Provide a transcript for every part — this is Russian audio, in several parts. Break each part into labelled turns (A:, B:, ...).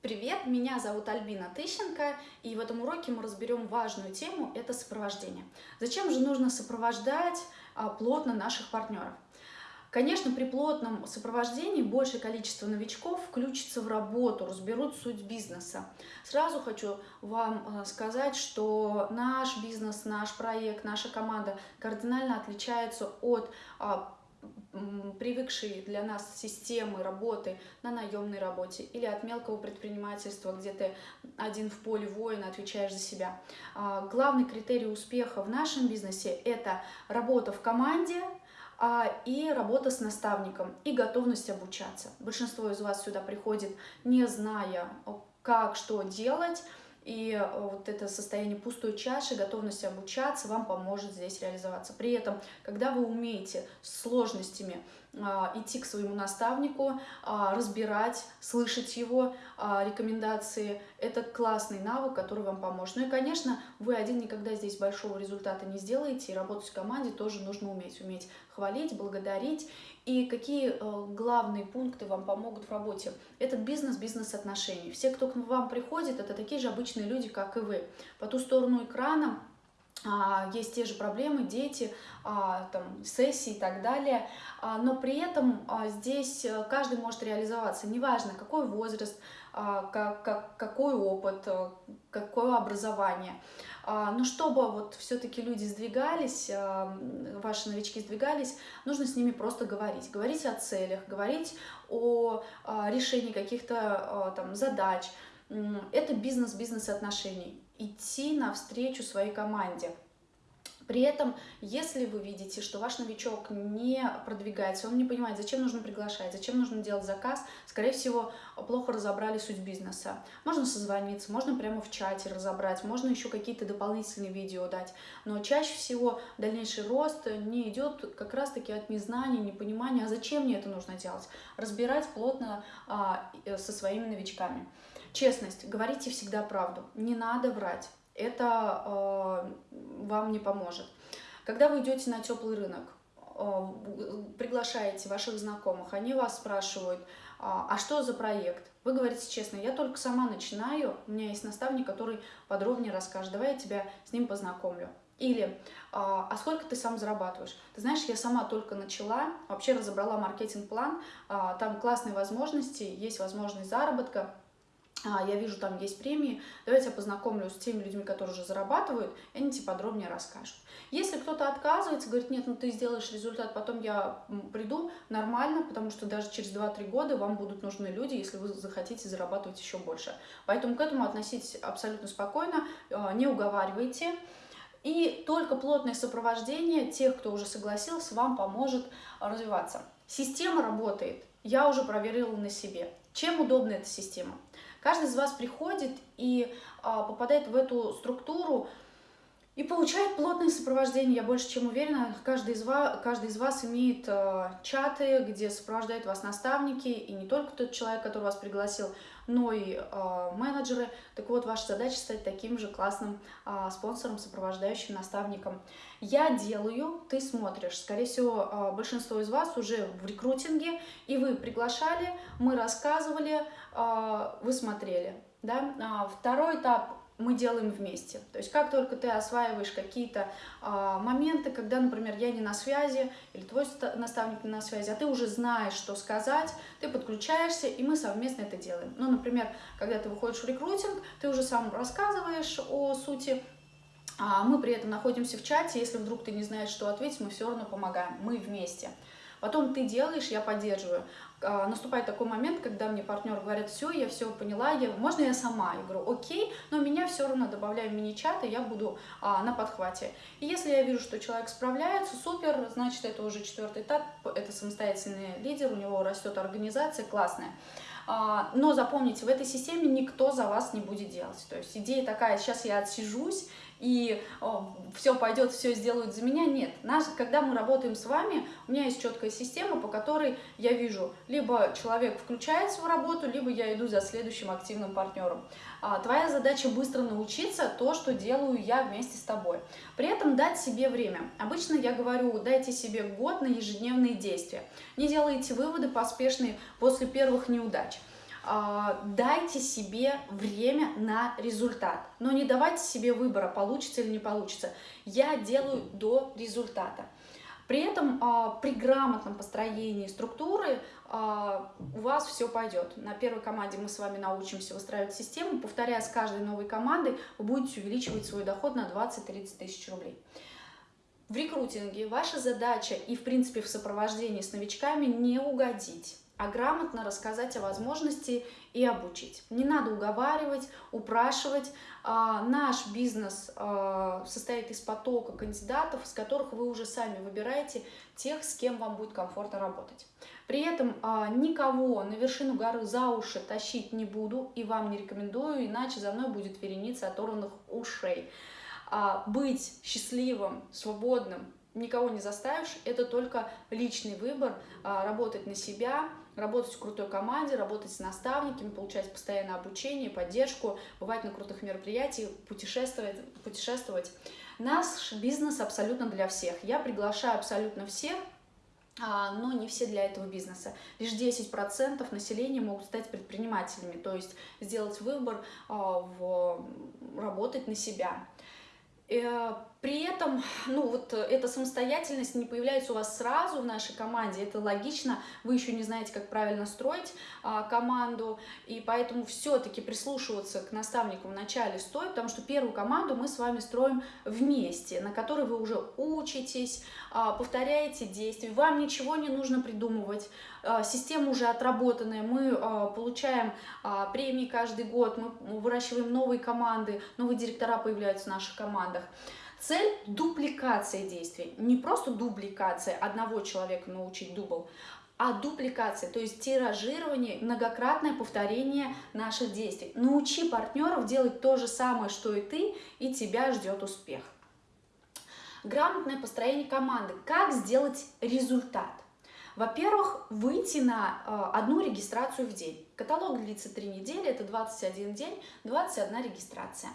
A: Привет, меня зовут Альбина Тыщенко, и в этом уроке мы разберем важную тему – это сопровождение. Зачем же нужно сопровождать а, плотно наших партнеров? Конечно, при плотном сопровождении большее количество новичков включится в работу, разберут суть бизнеса. Сразу хочу вам а, сказать, что наш бизнес, наш проект, наша команда кардинально отличается от а, привыкшие для нас системы работы на наемной работе или от мелкого предпринимательства, где ты один в поле воина, отвечаешь за себя. А, главный критерий успеха в нашем бизнесе – это работа в команде, а, и работа с наставником, и готовность обучаться. Большинство из вас сюда приходит, не зная, как, что делать, и э, вот это состояние пустой чаши, готовность обучаться вам поможет здесь реализоваться. При этом, когда вы умеете с сложностями идти к своему наставнику, а, разбирать, слышать его а, рекомендации. Это классный навык, который вам поможет. Ну и, конечно, вы один никогда здесь большого результата не сделаете, и работать в команде тоже нужно уметь. Уметь хвалить, благодарить. И какие главные пункты вам помогут в работе? Этот бизнес, бизнес отношений. Все, кто к вам приходит, это такие же обычные люди, как и вы. По ту сторону экрана а, есть те же проблемы, дети, а, там, сессии и так далее, а, но при этом здесь э, каждый может реализоваться, неважно какой возраст, как, как, какой опыт, э, какое образование. Но чтобы вот все-таки люди сдвигались, ваши новички сдвигались, нужно с ними просто говорить. Говорить о целях, говорить о решении каких-то там задач. Это бизнес, бизнес отношений идти навстречу своей команде. При этом, если вы видите, что ваш новичок не продвигается, он не понимает, зачем нужно приглашать, зачем нужно делать заказ, скорее всего, плохо разобрали суть бизнеса. Можно созвониться, можно прямо в чате разобрать, можно еще какие-то дополнительные видео дать. Но чаще всего дальнейший рост не идет как раз-таки от незнания, непонимания, а зачем мне это нужно делать. Разбирать плотно а, э, со своими новичками. Честность. Говорите всегда правду. Не надо врать. Это э, вам не поможет. Когда вы идете на теплый рынок, э, приглашаете ваших знакомых, они вас спрашивают, а, а что за проект? Вы говорите честно, я только сама начинаю, у меня есть наставник, который подробнее расскажет, давай я тебя с ним познакомлю. Или, а, а сколько ты сам зарабатываешь? Ты знаешь, я сама только начала, вообще разобрала маркетинг-план, а, там классные возможности, есть возможность заработка, я вижу, там есть премии, давайте я познакомлю с теми людьми, которые уже зарабатывают, и они тебе подробнее расскажут. Если кто-то отказывается, говорит, нет, ну ты сделаешь результат, потом я приду, нормально, потому что даже через 2-3 года вам будут нужны люди, если вы захотите зарабатывать еще больше. Поэтому к этому относитесь абсолютно спокойно, а, не уговаривайте. И только плотное сопровождение тех, кто уже согласился, вам поможет развиваться. Система работает, я уже проверила на себе. Чем удобна эта система? Каждый из вас приходит и а, попадает в эту структуру и получает плотное сопровождение. Я больше чем уверена, каждый из вас, каждый из вас имеет э, чаты, где сопровождают вас наставники, и не только тот человек, который вас пригласил, но и э, менеджеры. Так вот, ваша задача стать таким же классным э, спонсором, сопровождающим наставником. Я делаю, ты смотришь. Скорее всего, э, большинство из вас уже в рекрутинге, и вы приглашали, мы рассказывали, э, вы смотрели. Да? А, второй этап мы делаем вместе. То есть как только ты осваиваешь какие-то а, моменты, когда, например, я не на связи, или твой наставник не на связи, а ты уже знаешь, что сказать, ты подключаешься, и мы совместно это делаем. Ну, например, когда ты выходишь в рекрутинг, ты уже сам рассказываешь о сути, а мы при этом находимся в чате, если вдруг ты не знаешь, что ответить, мы все равно помогаем, мы вместе. Потом ты делаешь, я поддерживаю. А, наступает такой момент, когда мне партнер говорит, все, я все поняла, я, можно я сама? Я говорю, окей, но меня все равно добавляю в мини-чат, и я буду а, на подхвате. И если я вижу, что человек справляется, супер, значит, это уже четвертый этап, это самостоятельный лидер, у него растет организация, классная. А, но запомните, в этой системе никто за вас не будет делать. То есть идея такая, сейчас я отсижусь, и о, все пойдет, все сделают за меня. Нет, наш, когда мы работаем с вами, у меня есть четкая система, по которой я вижу, либо человек включается в работу, либо я иду за следующим активным партнером. А, твоя задача быстро научиться то, что делаю я вместе с тобой. При этом дать себе время. Обычно я говорю, дайте себе год на ежедневные действия. Не делайте выводы поспешные после первых неудач. А, дайте себе время на результат, но не давайте себе выбора, получится или не получится. Я делаю до результата. При этом а, при грамотном построении структуры а, у вас все пойдет. На первой команде мы с вами научимся выстраивать систему. Повторяя с каждой новой командой, вы будете увеличивать свой доход на 20-30 тысяч рублей. В рекрутинге ваша задача и, в принципе, в сопровождении с новичками не угодить а грамотно рассказать о возможности и обучить. Не надо уговаривать, упрашивать. А, наш бизнес а, состоит из потока кандидатов, с которых вы уже сами выбираете тех, с кем вам будет комфортно работать. При этом а, никого на вершину горы за уши тащить не буду и вам не рекомендую, иначе за мной будет вереница оторванных ушей. Быть счастливым, свободным, никого не заставишь, это только личный выбор, работать на себя, работать в крутой команде, работать с наставниками, получать постоянное обучение, поддержку, бывать на крутых мероприятиях, путешествовать. путешествовать. Наш бизнес абсолютно для всех. Я приглашаю абсолютно всех, а, но не все для этого бизнеса. Лишь 10% населения могут стать предпринимателями, то есть сделать выбор а, в работать на себя. Э, при этом, ну вот эта самостоятельность не появляется у вас сразу в нашей команде, это логично, вы еще не знаете, как правильно строить а, команду, и поэтому все-таки прислушиваться к наставнику в начале стоит, потому что первую команду мы с вами строим вместе, на которой вы уже учитесь, а, повторяете действия, вам ничего не нужно придумывать, а, система уже отработанная, мы а, получаем а, премии каждый год, мы выращиваем новые команды, новые директора появляются в наших командах. Цель – дупликация действий. Не просто дубликация одного человека научить дубл, а дупликация, то есть тиражирование, многократное повторение наших действий. Научи партнеров делать то же самое, что и ты, и тебя ждет успех. Грамотное построение команды. Как сделать результат? Во-первых, выйти на э, одну регистрацию в день. Каталог длится 3 недели, это 21 день, 21 регистрация.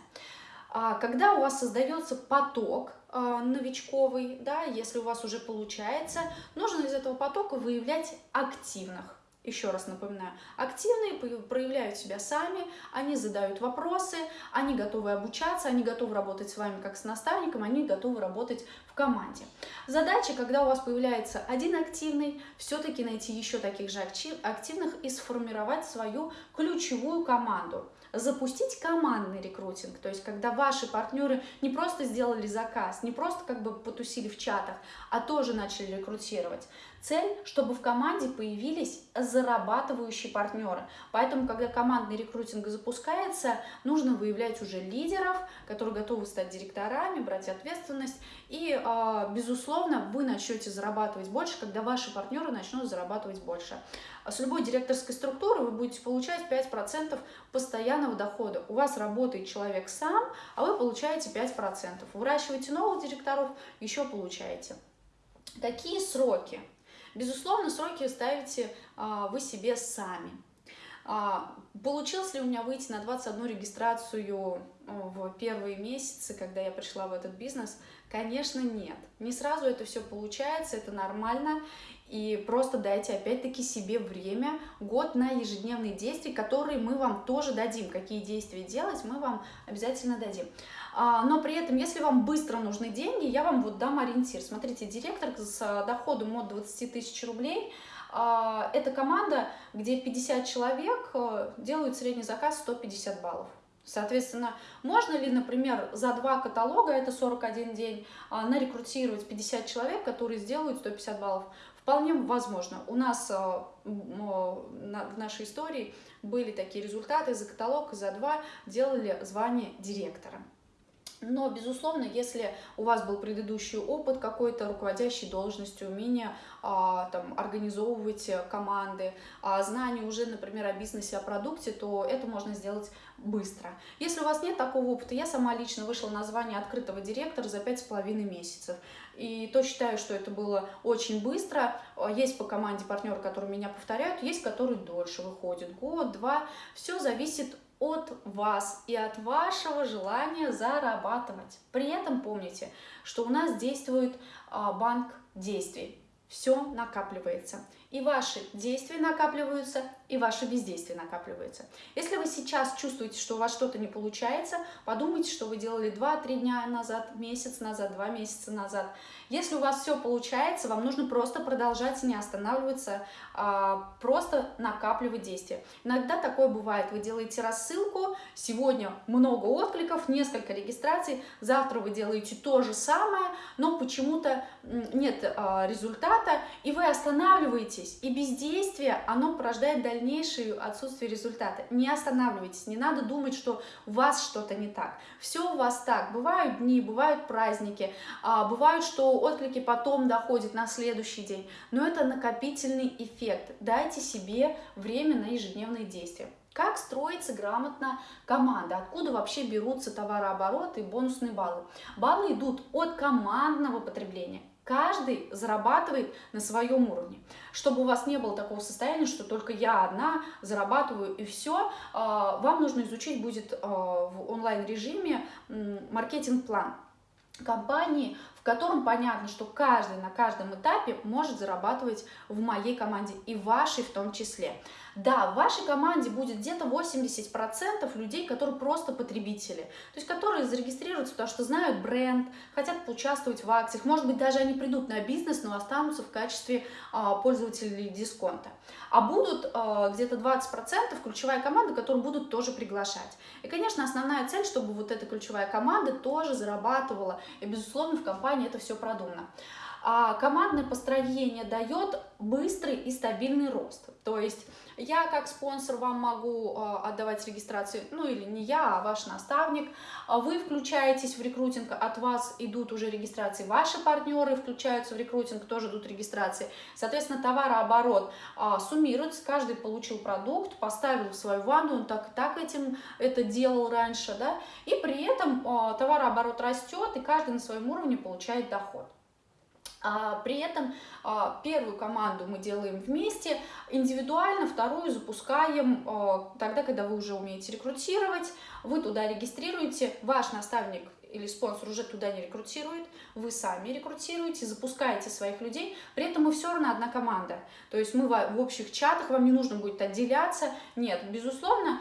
A: А когда у вас создается поток э, новичковый, да, если у вас уже получается, нужно из этого потока выявлять активных. Еще раз напоминаю, активные проявляют себя сами, они задают вопросы, они готовы обучаться, они готовы работать с вами как с наставником, они готовы работать в команде. Задача, когда у вас появляется один активный, все-таки найти еще таких же активных и сформировать свою ключевую команду запустить командный рекрутинг, то есть когда ваши партнеры не просто сделали заказ, не просто как бы потусили в чатах, а тоже начали рекрутировать. Цель, чтобы в команде появились зарабатывающие партнеры. Поэтому, когда командный рекрутинг запускается, нужно выявлять уже лидеров, которые готовы стать директорами, брать ответственность. И, а, безусловно, вы начнете зарабатывать больше, когда ваши партнеры начнут зарабатывать больше. С любой директорской структуры вы будете получать 5% постоянного дохода. У вас работает человек сам, а вы получаете 5%. Выращиваете новых директоров, еще получаете. Какие сроки? Безусловно, сроки ставите а, вы себе сами. А, получилось ли у меня выйти на 21 регистрацию в первые месяцы, когда я пришла в этот бизнес? Конечно, нет. Не сразу это все получается, это нормально. И просто дайте опять-таки себе время, год на ежедневные действия, которые мы вам тоже дадим. Какие действия делать, мы вам обязательно дадим. А, но при этом, если вам быстро нужны деньги, я вам вот дам ориентир. Смотрите, директор с доходом от 20 тысяч рублей а, – это команда, где 50 человек э, делают средний заказ 150 баллов. Соответственно, можно ли, например, за два каталога, это 41 день, а, нарекрутировать 50 человек, которые сделают 150 баллов? Вполне возможно. У нас а, в нашей истории были такие результаты. За каталог, за два делали звание директора. Но, безусловно, если у вас был предыдущий опыт какой-то руководящей должностью, умение а, там, организовывать команды, а, знания уже, например, о бизнесе, о продукте, то это можно сделать быстро. Если у вас нет такого опыта, я сама лично вышла на звание открытого директора за пять с половиной месяцев. И то считаю, что это было очень быстро. Есть по команде партнеры, которые меня повторяют, есть, которые дольше выходят, год, два. Все зависит от вас и от вашего желания зарабатывать. При этом помните, что у нас действует а, банк действий. Все накапливается. И ваши действия накапливаются, и ваше бездействие накапливается. Если вы сейчас чувствуете, что у вас что-то не получается, подумайте, что вы делали 2-3 дня назад, месяц назад, 2 месяца назад. Если у вас все получается, вам нужно просто продолжать, не останавливаться, а, просто накапливать действия. Иногда такое бывает. Вы делаете рассылку, сегодня много откликов, несколько регистраций, завтра вы делаете то же самое, но почему-то нет а, результата, и вы останавливаетесь, и бездействие, оно порождает дальнейшее отсутствие результата. Не останавливайтесь, не надо думать, что у вас что-то не так. Все у вас так. Бывают дни, бывают праздники, а, бывают, что отклики потом доходят на следующий день, но это накопительный эффект. Дайте себе время на ежедневные действия. Как строится грамотно команда? Откуда вообще берутся товарообороты и бонусные баллы? Баллы идут от командного потребления. Каждый зарабатывает на своем уровне. Чтобы у вас не было такого состояния, что только я одна зарабатываю и все, а, вам нужно изучить будет а, в онлайн-режиме маркетинг-план компании, в котором понятно, что каждый на каждом этапе может зарабатывать в моей команде и вашей в том числе. Да, в вашей команде будет где-то 80% людей, которые просто потребители, то есть которые зарегистрируются, потому что знают бренд, хотят поучаствовать в акциях, может быть, даже они придут на бизнес, но останутся в качестве а, пользователей дисконта. А будут а, где-то 20% ключевая команда, которую будут тоже приглашать. И, конечно, основная цель, чтобы вот эта ключевая команда тоже зарабатывала, и, безусловно, в компании это все продумано. А командное построение дает быстрый и стабильный рост. То есть я как спонсор вам могу а, отдавать регистрацию, ну или не я, а ваш наставник. А вы включаетесь в рекрутинг, от вас идут уже регистрации. Ваши партнеры включаются в рекрутинг, тоже идут регистрации. Соответственно, товарооборот а, суммируется, каждый получил продукт, поставил в свою ванну, он так так этим это делал раньше, да, и при этом товарооборот растет, и каждый на своем уровне получает доход. А при этом а, первую команду мы делаем вместе, индивидуально, вторую запускаем а, тогда, когда вы уже умеете рекрутировать, вы туда регистрируете, ваш наставник или спонсор уже туда не рекрутирует, вы сами рекрутируете, запускаете своих людей, при этом мы все равно одна команда. То есть мы в общих чатах, вам не нужно будет отделяться. Нет, безусловно,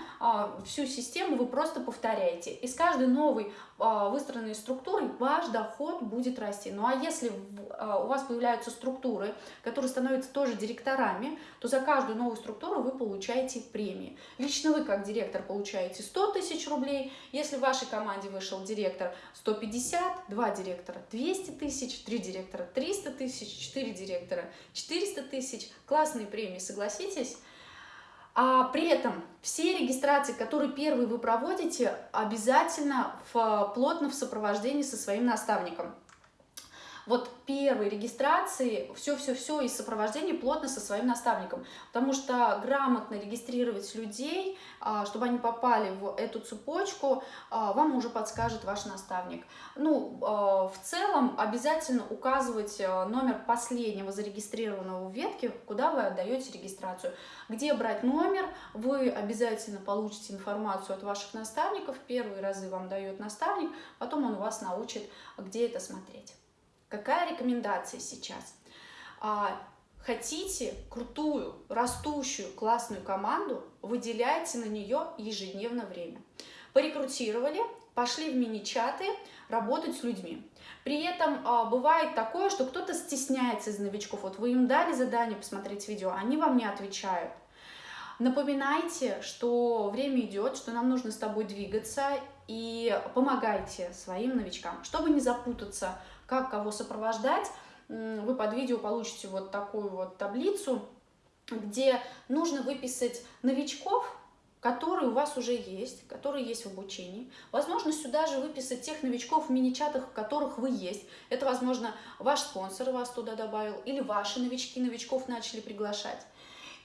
A: всю систему вы просто повторяете. И с каждой новой а, выстроенной структурой ваш доход будет расти. Ну а если а, у вас появляются структуры, которые становятся тоже директорами, то за каждую новую структуру вы получаете премии. Лично вы как директор получаете 100 тысяч рублей. Если в вашей команде вышел директор 150, два директора 200 тысяч, три директора 300 тысяч, четыре директора 400 тысяч. Классные премии, согласитесь? А при этом все регистрации, которые первые вы проводите, обязательно в, плотно в сопровождении со своим наставником вот первой регистрации все-все-все и сопровождение плотно со своим наставником, потому что грамотно регистрировать людей, а, чтобы они попали в эту цепочку, а, вам уже подскажет ваш наставник. Ну, а, в целом обязательно указывать номер последнего зарегистрированного в ветке, куда вы отдаете регистрацию. Где брать номер, вы обязательно получите информацию от ваших наставников, первые разы вам дает наставник, потом он вас научит, где это смотреть. Какая рекомендация сейчас? А, хотите крутую, растущую, классную команду, выделяйте на нее ежедневно время. Порекрутировали, пошли в мини-чаты, работать с людьми. При этом а, бывает такое, что кто-то стесняется из новичков. Вот вы им дали задание посмотреть видео, они вам не отвечают. Напоминайте, что время идет, что нам нужно с тобой двигаться и помогайте своим новичкам, чтобы не запутаться как кого сопровождать, вы под видео получите вот такую вот таблицу, где нужно выписать новичков, которые у вас уже есть, которые есть в обучении. Возможно, сюда же выписать тех новичков в мини-чатах, в которых вы есть. Это, возможно, ваш спонсор вас туда добавил, или ваши новички новичков начали приглашать.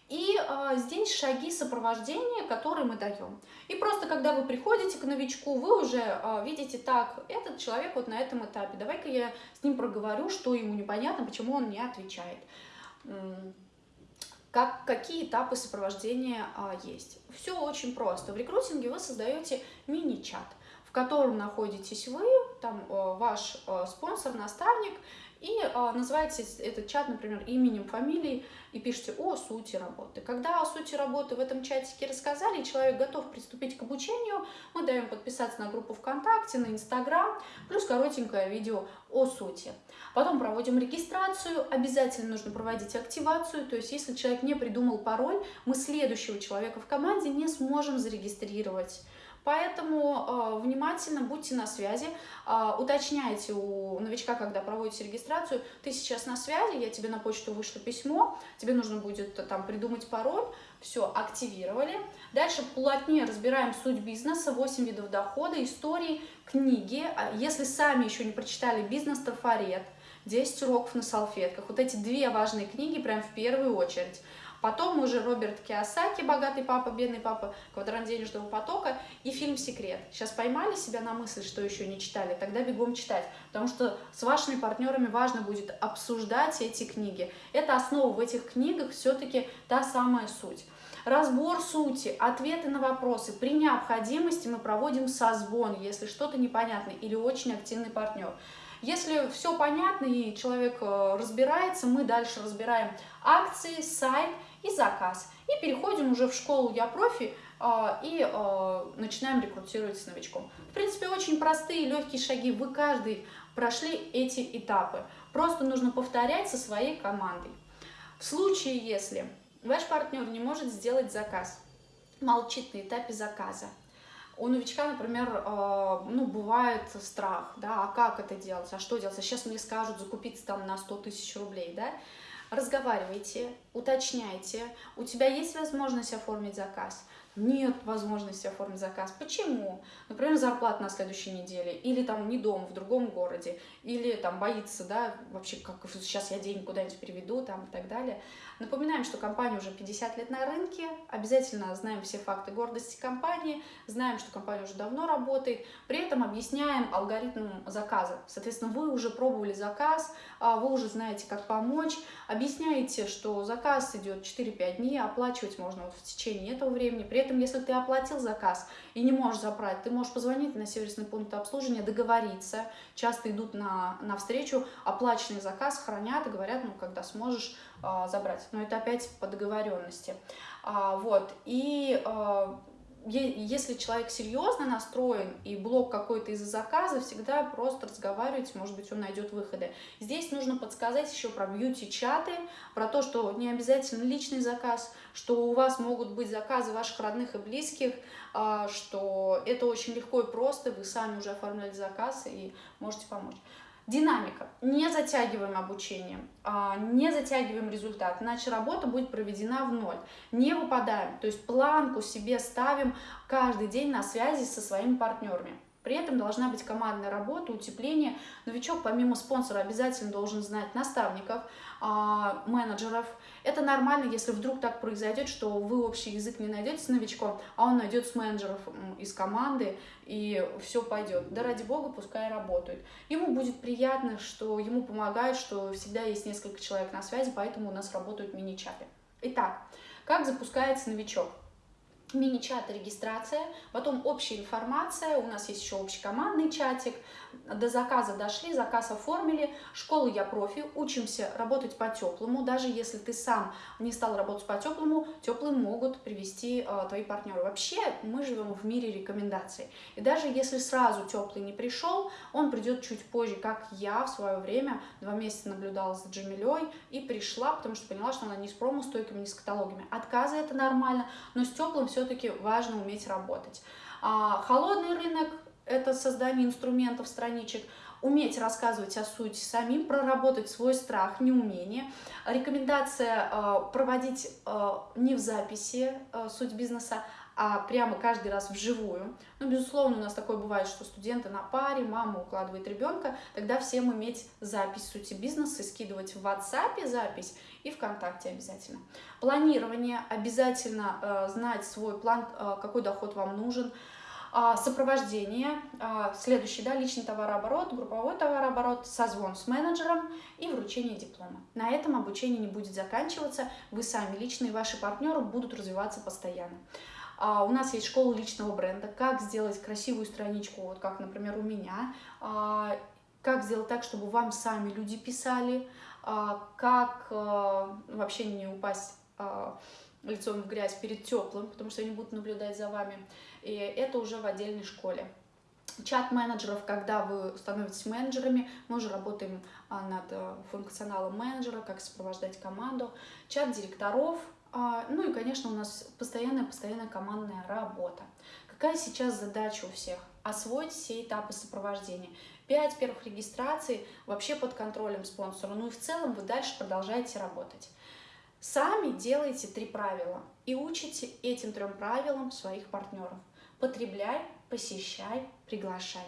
A: И а, здесь шаги сопровождения, которые мы даем. И просто когда вы приходите к новичку, вы уже а, видите, так, этот человек вот на этом этапе, давай-ка я с ним проговорю, что ему непонятно, почему он не отвечает. Как, какие этапы сопровождения а, есть. Все очень просто. В рекрутинге вы создаете мини-чат, в котором находитесь вы, там а, ваш а, спонсор, наставник, и э, называете этот чат, например, именем, фамилией и пишите о сути работы. Когда о сути работы в этом чатике рассказали, человек готов приступить к обучению, мы даем подписаться на группу ВКонтакте, на Инстаграм, плюс коротенькое видео о сути. Потом проводим регистрацию, обязательно нужно проводить активацию, то есть если человек не придумал пароль, мы следующего человека в команде не сможем зарегистрировать. Поэтому э, внимательно будьте на связи, э, уточняйте у новичка, когда проводите регистрацию, ты сейчас на связи, я тебе на почту вышлю письмо, тебе нужно будет там придумать пароль, все, активировали. Дальше плотнее разбираем суть бизнеса, 8 видов дохода, истории, книги. А если сами еще не прочитали «Бизнес-трафарет», 10 уроков на салфетках, вот эти две важные книги прям в первую очередь – Потом уже Роберт Киосаки «Богатый папа, бедный папа», «Квадрант денежного потока» и фильм «Секрет». Сейчас поймали себя на мысль, что еще не читали, тогда бегом читать, потому что с вашими партнерами важно будет обсуждать эти книги. Это основа в этих книгах все-таки та самая суть. Разбор сути, ответы на вопросы. При необходимости мы проводим созвон, если что-то непонятно или очень активный партнер. Если все понятно и человек э, разбирается, мы дальше разбираем акции, сайт и заказ. И переходим уже в школу «Я профи» а, и а, начинаем рекрутировать с новичком. В принципе, очень простые, легкие шаги. Вы каждый прошли эти этапы. Просто нужно повторять со своей командой. В случае, если ваш партнер не может сделать заказ, молчит на этапе заказа, у новичка, например, а, ну, бывает страх, да, а как это делать, а что делать, а сейчас мне скажут закупиться там на 100 тысяч рублей, да, разговаривайте, уточняйте, у тебя есть возможность оформить заказ, нет возможности оформить заказ. Почему? Например, зарплата на следующей неделе, или там не дома, в другом городе, или там боится, да, вообще, как сейчас я деньги куда-нибудь переведу, там и так далее. Напоминаем, что компания уже 50 лет на рынке, обязательно знаем все факты гордости компании, знаем, что компания уже давно работает, при этом объясняем алгоритм заказа. Соответственно, вы уже пробовали заказ, а, вы уже знаете, как помочь, объясняете, что заказ идет 4-5 дней, оплачивать можно вот в течение этого времени. При этом, если ты оплатил заказ и не можешь забрать, ты можешь позвонить на сервисный пункт обслуживания, договориться. Часто идут на, на встречу, оплаченный заказ хранят и говорят, ну, когда сможешь, а, забрать. Но это опять по договоренности. А, вот. И а, если человек серьезно настроен и блок какой-то из-за заказа, всегда просто разговаривать, может быть, он найдет выходы. Здесь нужно подсказать еще про бьюти-чаты, про то, что не обязательно личный заказ, что у вас могут быть заказы ваших родных и близких, что это очень легко и просто, вы сами уже оформляли заказ и можете помочь. Динамика. Не затягиваем обучение, а, не затягиваем результат, иначе работа будет проведена в ноль. Не выпадаем, то есть планку себе ставим каждый день на связи со своими партнерами. При этом должна быть командная работа, утепление. Новичок помимо спонсора обязательно должен знать наставников, а, менеджеров. Это нормально, если вдруг так произойдет, что вы общий язык не найдете с новичком, а он найдет с менеджеров из команды, и все пойдет. Да ради бога, пускай работают. Ему будет приятно, что ему помогают, что всегда есть несколько человек на связи, поэтому у нас работают мини-чаты. Итак, как запускается новичок? Мини-чат регистрация, потом общая информация, у нас есть еще общий командный чатик, до заказа дошли, заказ оформили, школа Я Профи, учимся работать по-теплому, даже если ты сам не стал работать по-теплому, теплым могут привести э, твои партнеры. Вообще мы живем в мире рекомендаций, и даже если сразу теплый не пришел, он придет чуть позже, как я в свое время два месяца наблюдала за Джамилей и пришла, потому что поняла, что она не с промо-стойками, не с каталогами. Отказы это нормально, но с теплым все-таки важно уметь работать. А, холодный рынок это создание инструментов, страничек, уметь рассказывать о сути самим, проработать свой страх, неумение. Рекомендация э, проводить э, не в записи э, суть бизнеса, а прямо каждый раз вживую. Ну, безусловно, у нас такое бывает, что студенты на паре, мама укладывает ребенка, тогда всем иметь запись сути бизнеса, скидывать в WhatsApp запись и ВКонтакте обязательно. Планирование, обязательно э, знать свой план, э, какой доход вам нужен, сопровождение, а, следующий, да, личный товарооборот, групповой товарооборот, созвон с менеджером и вручение диплома. На этом обучение не будет заканчиваться, вы сами лично и ваши партнеры будут развиваться постоянно. А, у нас есть школа личного бренда, как сделать красивую страничку, вот как, например, у меня, как сделать так, чтобы вам сами люди писали, а, как а, вообще не упасть а, лицом в грязь перед теплым, потому что они будут наблюдать за вами. И это уже в отдельной школе. Чат менеджеров, когда вы становитесь менеджерами, мы уже работаем над функционалом менеджера, как сопровождать команду. Чат директоров, ну и, конечно, у нас постоянная-постоянная командная работа. Какая сейчас задача у всех? Освоить все этапы сопровождения. Пять первых регистраций вообще под контролем спонсора. Ну и в целом вы дальше продолжаете работать. Сами делаете три правила и учите этим трем правилам своих партнеров. Потребляй, посещай, приглашай.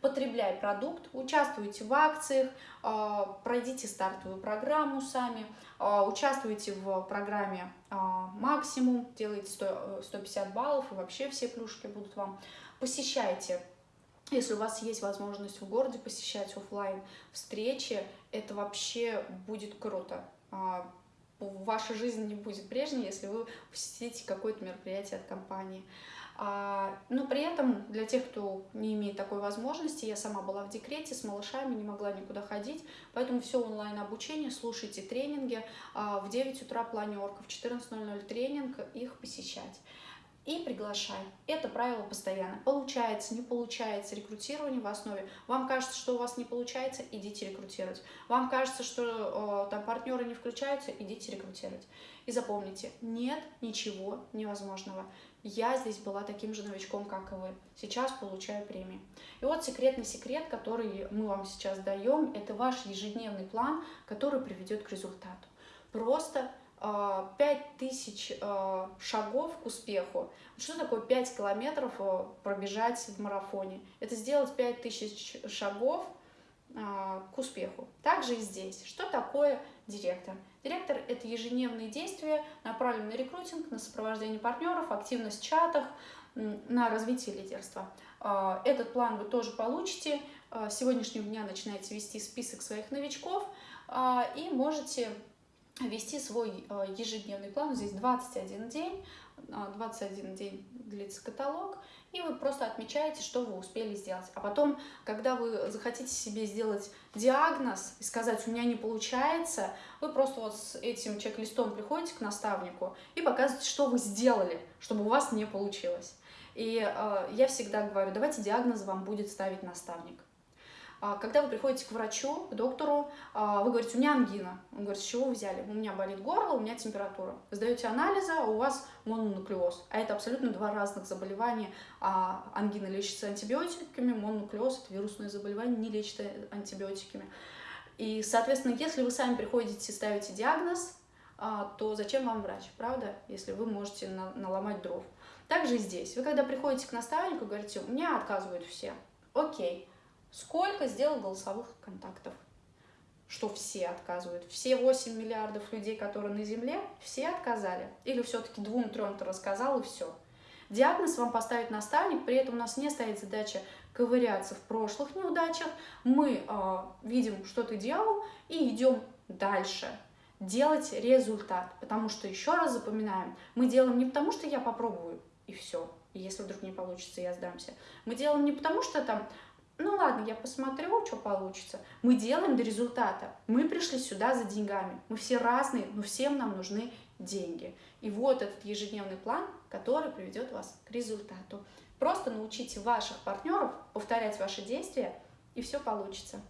A: Потребляй продукт, участвуйте в акциях, а, пройдите стартовую программу сами, а, участвуйте в программе а, максимум, делайте 100, 150 баллов и вообще все плюшки будут вам. Посещайте если у вас есть возможность в городе посещать офлайн встречи, это вообще будет круто. Ваша жизнь не будет прежней, если вы посетите какое-то мероприятие от компании. А, но при этом для тех, кто не имеет такой возможности, я сама была в декрете с малышами, не могла никуда ходить, поэтому все онлайн обучение, слушайте тренинги, а, в 9 утра планерка, в 14.00 тренинг, их посещать и приглашай. Это правило постоянно. Получается, не получается, рекрутирование в основе. Вам кажется, что у вас не получается, идите рекрутировать. Вам кажется, что э, там партнеры не включаются, идите рекрутировать. И запомните, нет ничего невозможного. Я здесь была таким же новичком, как и вы. Сейчас получаю премии. И вот секретный секрет, который мы вам сейчас даем, это ваш ежедневный план, который приведет к результату. Просто 5000 а, а, шагов к успеху. Что такое 5 километров а, пробежать в марафоне? Это сделать 5000 шагов к успеху. Также и здесь. Что такое директор? Директор – это ежедневные действия, направленные на рекрутинг, на сопровождение партнеров, активность в чатах, на развитие лидерства. Этот план вы тоже получите. С сегодняшнего дня начинаете вести список своих новичков и можете вести свой э, ежедневный план. Здесь 21 день, 21 э, день длится каталог, и вы просто отмечаете, что вы успели сделать. А потом, когда вы захотите себе сделать диагноз и сказать, у меня не получается, вы просто вот с этим чек-листом приходите к наставнику и показываете, что вы сделали, чтобы у вас не получилось. И э, я всегда говорю, давайте диагноз вам будет ставить наставник. А, когда вы приходите к врачу, к доктору, а, вы говорите, у меня ангина. Он говорит, с чего вы взяли? У меня болит горло, у меня температура. Сдаете анализы, а у вас мононуклеоз. А это абсолютно два разных заболевания. Ангина лечится антибиотиками, мононуклеоз – это вирусное заболевание, не лечится антибиотиками. И, соответственно, если вы сами приходите и ставите диагноз, то зачем вам врач, правда, если вы можете наломать дров. Также здесь. Вы когда приходите к наставнику, говорите, у меня отказывают все. Окей, Сколько сделал голосовых контактов? Что все отказывают? Все 8 миллиардов людей, которые на Земле, все отказали? Или все-таки двум-трем ты рассказал и все? Диагноз вам поставит наставник, при этом у нас не стоит задача ковыряться в прошлых неудачах. Мы э, видим, что ты делал, и идем дальше делать результат. Потому что, еще раз запоминаем, мы делаем не потому, что я попробую, и все. И если вдруг не получится, я сдамся. Мы делаем не потому, что там ну ладно, я посмотрю, что получится. Мы делаем до результата. Мы пришли сюда за деньгами. Мы все разные, но всем нам нужны деньги. И вот этот ежедневный план, который приведет вас к результату. Просто научите ваших партнеров повторять ваши действия, и все получится.